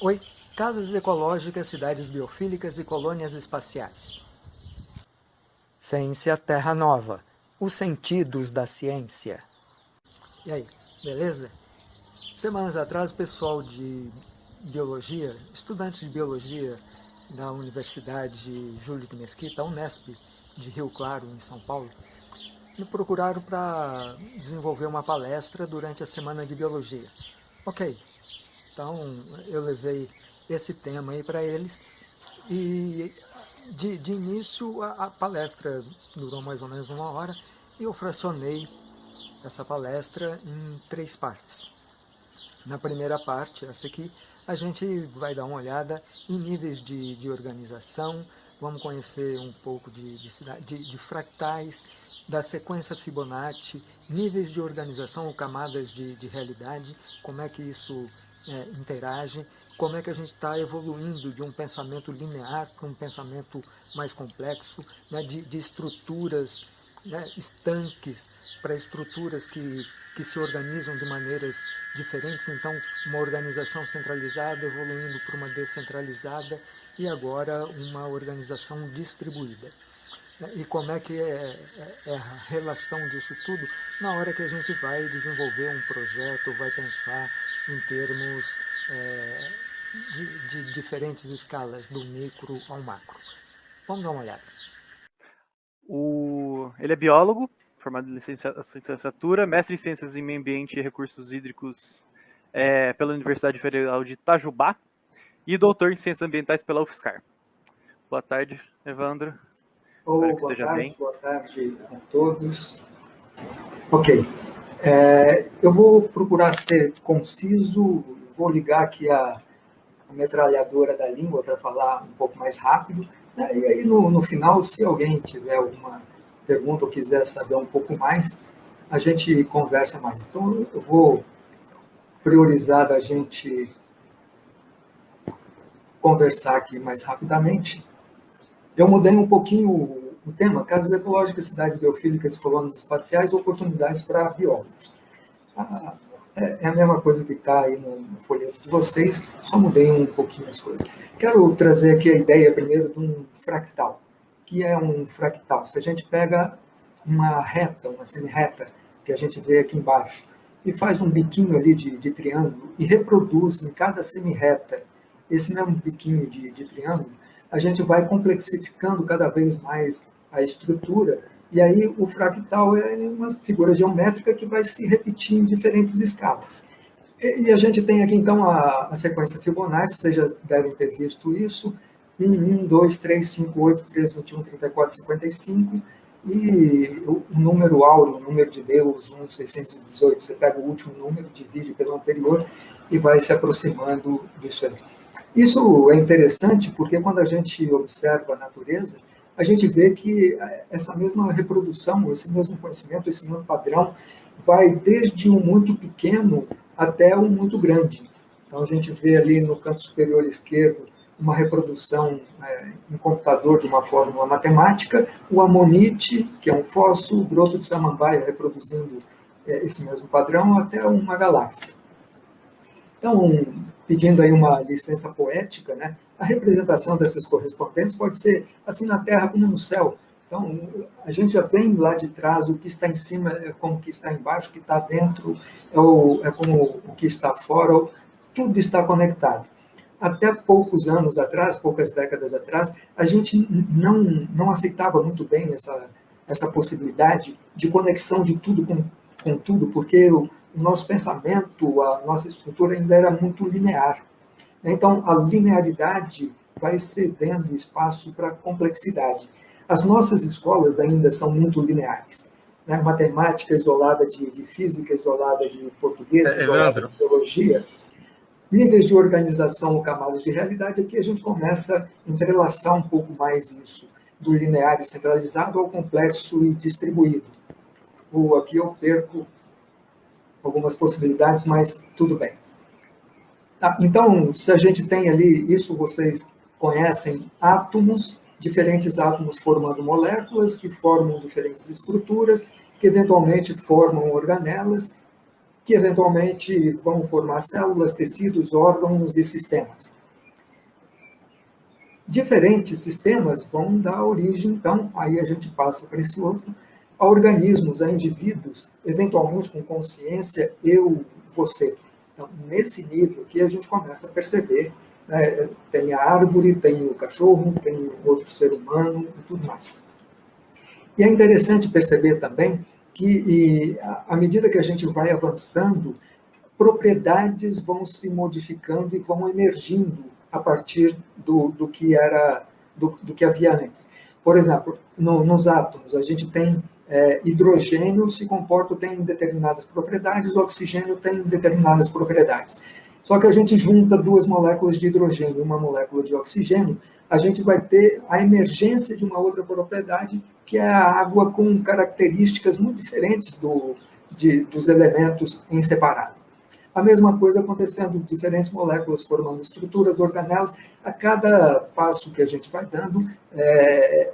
Oi, casas ecológicas, cidades biofílicas e colônias espaciais. Ciência Terra Nova, os sentidos da ciência. E aí, beleza? Semanas atrás, pessoal de biologia, estudantes de biologia da Universidade Júlio de Mesquita, Unesp, de Rio Claro, em São Paulo, me procuraram para desenvolver uma palestra durante a Semana de Biologia. Ok, então, eu levei esse tema aí para eles e de, de início a, a, palestra durou mais ou menos uma hora e eu fracionei essa palestra em três partes. Na primeira parte, essa aqui, a gente vai dar uma olhada em níveis de, de organização, vamos conhecer um pouco de, de, de fractais, da sequência Fibonacci, níveis de organização ou camadas de, de realidade, como é que isso é, interagem, como é que a gente está evoluindo de um pensamento linear para um pensamento mais complexo, né, de, de, estruturas né, estanques para estruturas que, que se organizam de maneiras diferentes. Então, uma organização centralizada evoluindo para uma descentralizada e agora uma organização distribuída. E como é que é, é, é, a relação disso tudo na hora que a gente vai desenvolver um projeto, vai pensar em termos é, de, de, diferentes escalas, do micro ao macro. Vamos dar uma olhada. O, ele é biólogo, formado em licenciatura, mestre em Ciências em Meio Ambiente e Recursos Hídricos é, pela Universidade Federal de Itajubá e doutor em Ciências Ambientais pela UFSCar. Boa tarde, Evandro. Oh, boa tarde, bem. boa tarde a todos. Ok, é, eu vou procurar ser conciso, vou ligar aqui a, a metralhadora da língua para falar um pouco mais rápido, né? e aí no, no final, se alguém tiver alguma pergunta ou quiser saber um pouco mais, a gente conversa mais. Então, eu vou priorizar da gente conversar aqui mais rapidamente. Eu mudei um pouquinho o tema, casas ecológicas, cidades biofílicas, colônias espaciais, oportunidades para biólogos. Ah, é, é a mesma coisa que está aí no, folheto de vocês, só mudei um pouquinho as coisas. Quero trazer aqui a ideia primeiro de um fractal. que é um fractal? Se a gente pega uma reta, uma semi-reta, que a gente vê aqui embaixo, e faz um biquinho ali de, de triângulo e reproduz em cada semi-reta esse mesmo biquinho de, de triângulo, a gente vai complexificando cada vez mais a estrutura, e aí o fractal é uma figura geométrica que vai se repetir em diferentes escalas. E a gente tem aqui, então, a, a sequência Fibonacci, vocês já devem ter visto isso, 1, 1, 2, 3, 5, 8, 13, 21, 34, 55, e o número áureo, o número de Deus, 1, 618, você pega o último número, divide pelo anterior e vai se aproximando disso aí. Isso é interessante porque quando a gente observa a natureza, a gente vê que essa mesma reprodução, esse mesmo conhecimento, esse mesmo padrão, vai desde um muito pequeno até um muito grande. Então, a gente vê ali no canto superior esquerdo uma reprodução é, em computador de uma fórmula matemática, o amonite, que é um fóssil, o broto de samambaia reproduzindo é, esse mesmo padrão até uma galáxia. Então, pedindo aí uma licença poética, né? A representação dessas correspondências pode ser assim na Terra como no céu. Então, a gente já vem lá de trás, o que está em cima é como o que está embaixo, o que está dentro é, o, é como o que está fora, tudo está conectado. Até poucos anos atrás, poucas décadas atrás, a gente não, não aceitava muito bem essa, essa possibilidade de conexão de tudo com, com tudo, porque o, o nosso pensamento, a nossa estrutura ainda era muito linear. Então, a linearidade vai cedendo espaço para a complexidade. As nossas escolas ainda são muito lineares. Né? Matemática isolada de, de, física, isolada de português, é, isolada de biologia. Níveis de organização ou camadas de realidade, aqui a gente começa a entrelaçar um pouco mais isso, do linear e centralizado ao complexo e distribuído. Ou aqui eu perco algumas possibilidades, mas tudo bem. Tá, então, se a gente tem ali, isso vocês conhecem, átomos, diferentes átomos formando moléculas, que formam diferentes estruturas, que eventualmente formam organelas, que eventualmente vão formar células, tecidos, órgãos e sistemas. Diferentes sistemas vão dar origem, então, aí a gente passa para esse outro, a organismos, a indivíduos, eventualmente com consciência, eu, você. Então, nesse nível que a gente começa a perceber, né, tem a árvore, tem o cachorro, tem outro ser humano e tudo mais. E é interessante perceber também que, à medida que a gente vai avançando, propriedades vão se modificando e vão emergindo a partir do, do que era do, do, que havia antes. Por exemplo, no, nos átomos, a gente tem é, hidrogênio se comporta, tem determinadas propriedades, o oxigênio tem determinadas propriedades. Só que a gente junta duas moléculas de hidrogênio e uma molécula de oxigênio, a gente vai ter a emergência de uma outra propriedade, que é a água com características muito diferentes do, de, dos elementos em separado. A mesma coisa acontecendo, diferentes moléculas formando estruturas, organelas, a cada passo que a gente vai dando, é,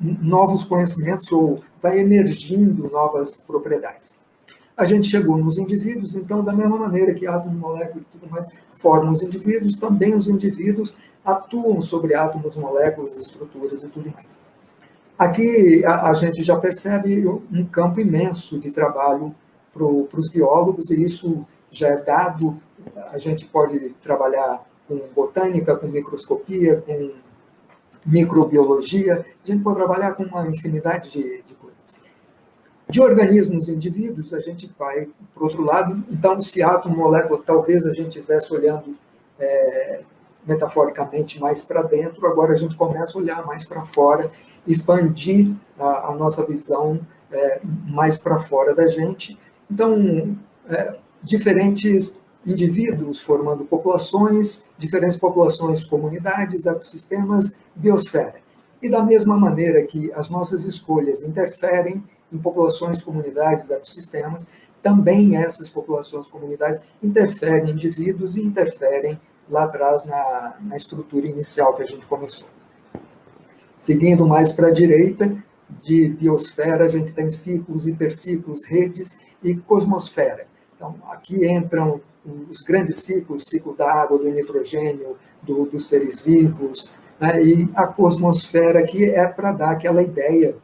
novos conhecimentos ou vai emergindo novas propriedades. A gente chegou nos indivíduos, então, da mesma maneira que átomo, molécula e tudo mais formam os indivíduos, também os indivíduos atuam sobre átomos, moléculas, estruturas e tudo mais. Aqui a, a gente já percebe um campo imenso de trabalho para os biólogos, e isso já é dado. A gente pode trabalhar com botânica, com microscopia, com microbiologia, a gente pode trabalhar com uma infinidade de, de coisas. De organismos indivíduos, a gente vai para o outro lado. Então, se átomo, molécula, talvez a gente estivesse olhando é, metaforicamente mais para dentro, agora a gente começa a olhar mais para fora, expandir a, a nossa visão é, mais para fora da gente. Então, é, diferentes indivíduos formando populações, diferentes populações, comunidades, ecossistemas, biosfera. E da mesma maneira que as nossas escolhas interferem em populações, comunidades, ecossistemas, também essas populações, comunidades interferem em indivíduos e interferem lá atrás na, na estrutura inicial que a gente começou. Seguindo mais para a direita, de biosfera, a gente tem ciclos, hiperciclos, redes e cosmosfera. Então, aqui entram os grandes ciclos, ciclo da água, do nitrogênio, do, dos seres vivos, né? e a cosmosfera aqui é para dar aquela ideia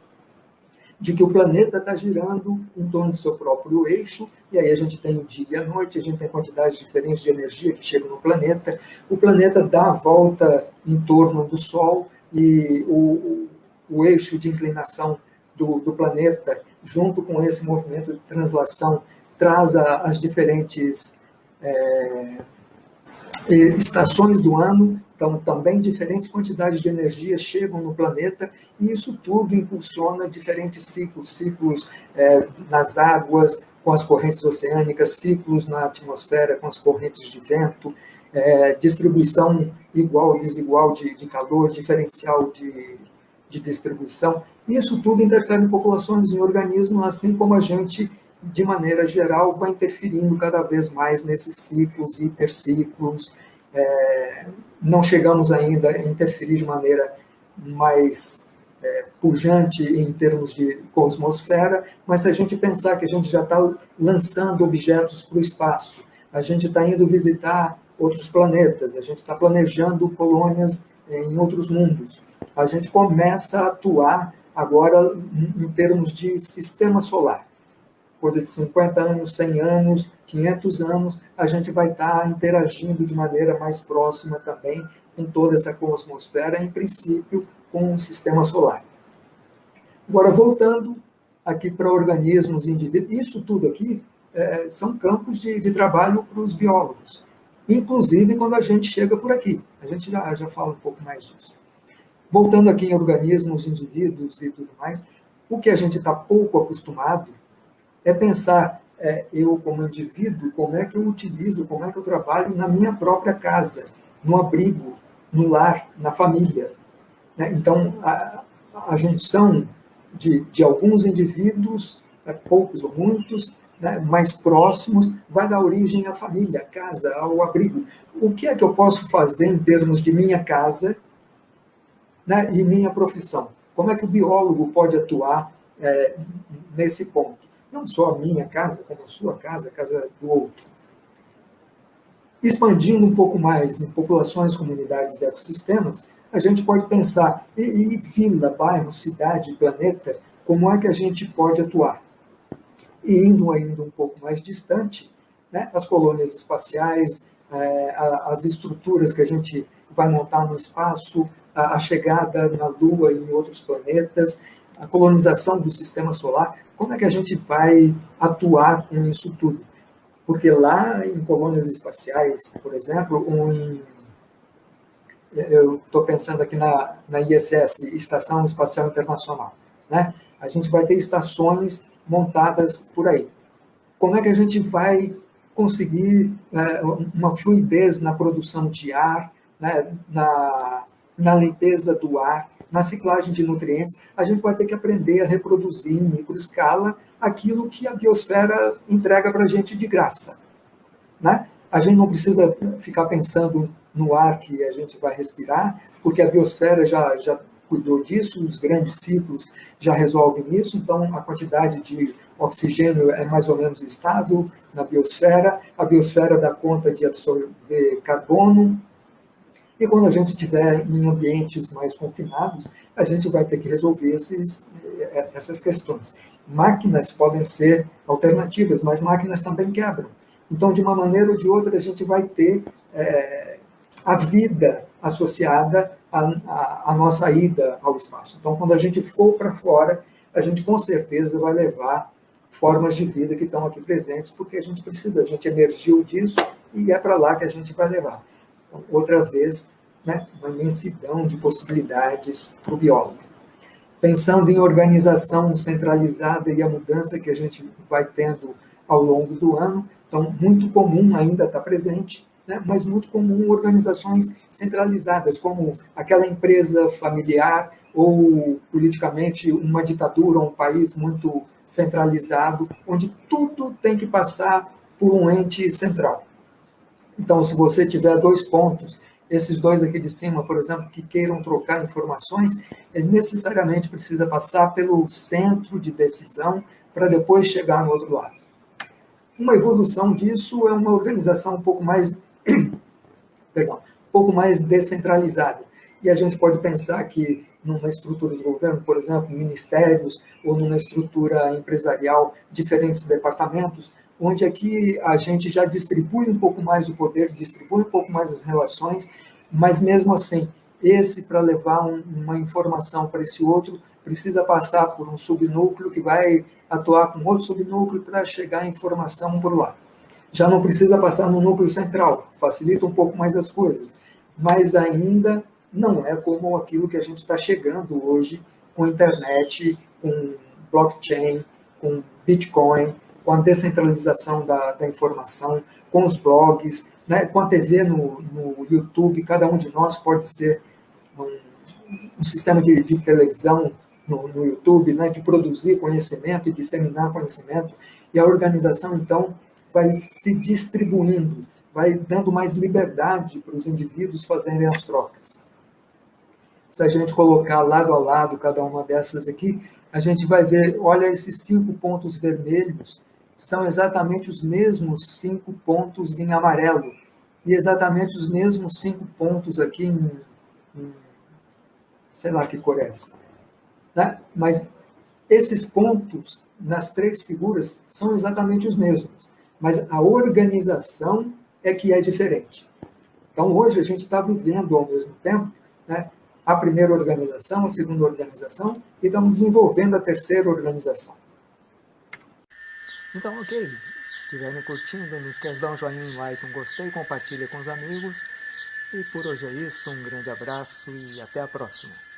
de que o planeta está girando em torno do seu próprio eixo, e aí a gente tem o dia e a noite, a gente tem quantidades diferentes de energia que chegam no planeta, o planeta dá a volta em torno do Sol, e o, o eixo de inclinação do, do planeta, junto com esse movimento de translação, traz a, as diferentes é, estações do ano, então também diferentes quantidades de energia chegam no planeta e isso tudo impulsiona diferentes ciclos, ciclos é, nas águas com as correntes oceânicas, ciclos na atmosfera com as correntes de vento, é, distribuição igual ou desigual de, de calor, diferencial de, de distribuição. Isso tudo interfere em populações, em organismos, assim como a gente de maneira geral, vai interferindo cada vez mais nesses ciclos, hiperciclos. É, não chegamos ainda a interferir de maneira mais é, pujante em termos de cosmosfera, mas se a gente pensar que a gente já está lançando objetos para o espaço, a gente está indo visitar outros planetas, a gente está planejando colônias em outros mundos, a gente começa a atuar agora em termos de sistema solar coisa de 50 anos, 100 anos, 500 anos, a gente vai estar interagindo de maneira mais próxima também com toda essa cosmosfera, em princípio, com o sistema solar. Agora, voltando aqui para organismos indivíduos, isso tudo aqui é, são campos de, de trabalho para os biólogos, inclusive quando a gente chega por aqui. A gente já, já fala um pouco mais disso. Voltando aqui em organismos, indivíduos e tudo mais, o que a gente está pouco acostumado é pensar é, eu como indivíduo, como é que eu utilizo, como é que eu trabalho na minha própria casa, no abrigo, no lar, na família. Né? Então, a, a junção de, de, alguns indivíduos, é, poucos ou muitos, né, mais próximos, vai dar origem à família, à casa, ao abrigo. O que é que eu posso fazer em termos de minha casa né, e minha profissão? Como é que o biólogo pode atuar é, nesse ponto? Não só a minha casa, como a sua casa, a casa do outro. Expandindo um pouco mais em populações, comunidades e ecossistemas, a gente pode pensar, e, e vila, bairro, cidade, planeta, como é que a gente pode atuar? E indo ainda um pouco mais distante, né, as colônias espaciais, é, as estruturas que a gente vai montar no espaço, a, a chegada na Lua e em outros planetas, a colonização do sistema solar, como é que a gente vai atuar com isso tudo? Porque lá em colônias espaciais, por exemplo, eu estou pensando aqui na, na ISS, Estação Espacial Internacional, né? A gente vai ter estações montadas por aí. Como é que a gente vai conseguir é, uma fluidez na produção de ar, né, na, na limpeza do ar, na ciclagem de nutrientes, a gente vai ter que aprender a reproduzir em microescala aquilo que a biosfera entrega para a gente de graça. Né? A gente não precisa ficar pensando no ar que a gente vai respirar, porque a biosfera já, já cuidou disso, os grandes ciclos já resolvem isso, então a quantidade de oxigênio é mais ou menos estável na biosfera, a biosfera dá conta de absorver carbono, e quando a gente estiver em ambientes mais confinados, a gente vai ter que resolver esses, eh, essas questões. Máquinas podem ser alternativas, mas máquinas também quebram. Então, de uma maneira ou de outra, a gente vai ter é, a vida associada à, à, nossa ida ao espaço. Então, quando a gente for para fora, a gente com certeza vai levar formas de vida que estão aqui presentes, porque a gente precisa, a gente emergiu disso e é para lá que a gente vai levar. Então, outra vez, né, uma imensidão de possibilidades para o biólogo. Pensando em organização centralizada e a mudança que a gente vai tendo ao longo do ano, então, muito comum ainda está presente, né, mas muito comum organizações centralizadas, como aquela empresa familiar ou politicamente uma ditadura, um país muito centralizado, onde tudo tem que passar por um ente central. Então, se você tiver dois pontos, esses dois aqui de cima, por exemplo, que queiram trocar informações, ele necessariamente precisa passar pelo centro de decisão para depois chegar no outro lado. Uma evolução disso é uma organização um pouco mais, perdão, um pouco mais descentralizada. E a gente pode pensar que numa estrutura de governo, por exemplo, ministérios, ou numa estrutura empresarial, diferentes departamentos, onde aqui a gente já distribui um pouco mais o poder, distribui um pouco mais as relações, mas mesmo assim, esse para levar um, uma informação para esse outro, precisa passar por um subnúcleo que vai atuar com outro subnúcleo para chegar a informação por lá. Já não precisa passar no núcleo central, facilita um pouco mais as coisas, mas ainda não é como aquilo que a gente está chegando hoje com internet, com blockchain, com Bitcoin, com a descentralização da, da informação, com os blogs, né, com a TV no, no YouTube, cada um de nós pode ser um, um sistema de, de televisão no, no, YouTube, né, de produzir conhecimento e disseminar conhecimento, e a organização, então, vai se distribuindo, vai dando mais liberdade para os indivíduos fazerem as trocas. Se a gente colocar lado a lado cada uma dessas aqui, a gente vai ver, olha esses cinco pontos vermelhos, são exatamente os mesmos cinco pontos em amarelo e exatamente os mesmos cinco pontos aqui em, em sei lá que cor é essa. Né? Mas esses pontos nas três figuras são exatamente os mesmos, mas a organização é que é diferente. Então, hoje a gente está vivendo ao mesmo tempo né, a primeira organização, a segunda organização, e estamos desenvolvendo a terceira organização. Então, ok. Se estiverem curtindo, não esquece de dar um joinha, um like, um gostei, compartilha com os amigos. E por hoje é isso, um grande abraço e até a próxima.